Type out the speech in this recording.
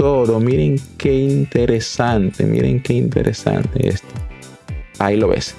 todo. Miren qué interesante, miren qué interesante esto. Ahí lo ves.